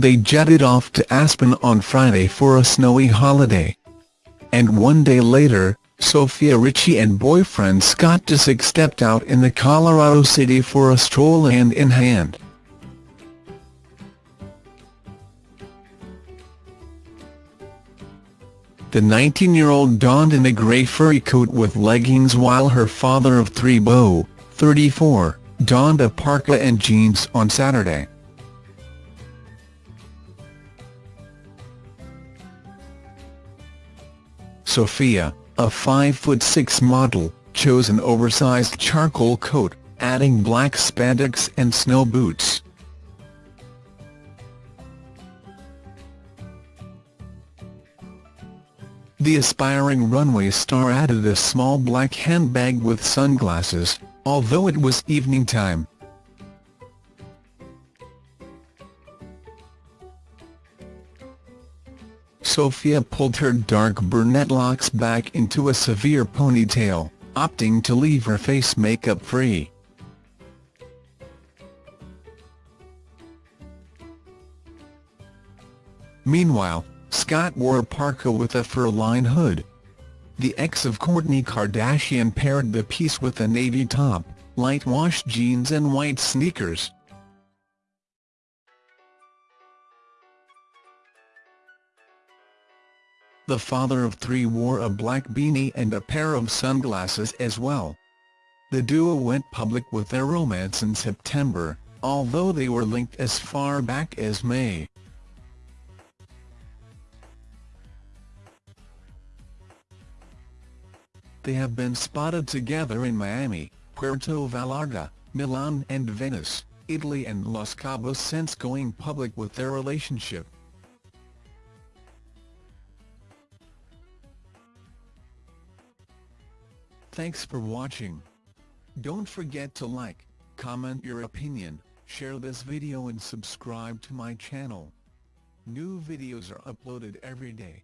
they jetted off to Aspen on Friday for a snowy holiday. And one day later, Sofia Richie and boyfriend Scott Disick stepped out in the Colorado City for a stroll hand in hand. The 19-year-old donned in a grey furry coat with leggings while her father of three Beau, 34, donned a parka and jeans on Saturday. Sofia, a 5'6 model, chose an oversized charcoal coat, adding black spandex and snow boots. The aspiring runway star added a small black handbag with sunglasses, although it was evening time. Sofia pulled her dark brunette locks back into a severe ponytail, opting to leave her face makeup free. Meanwhile, Scott wore a parka with a fur-lined hood. The ex of Kourtney Kardashian paired the piece with a navy top, light wash jeans and white sneakers. The father of three wore a black beanie and a pair of sunglasses as well. The duo went public with their romance in September, although they were linked as far back as May. They have been spotted together in Miami, Puerto Vallarta, Milan and Venice, Italy and Los Cabos since going public with their relationship. Thanks for watching. Don't forget to like, comment your opinion, share this video and subscribe to my channel. New videos are uploaded every day.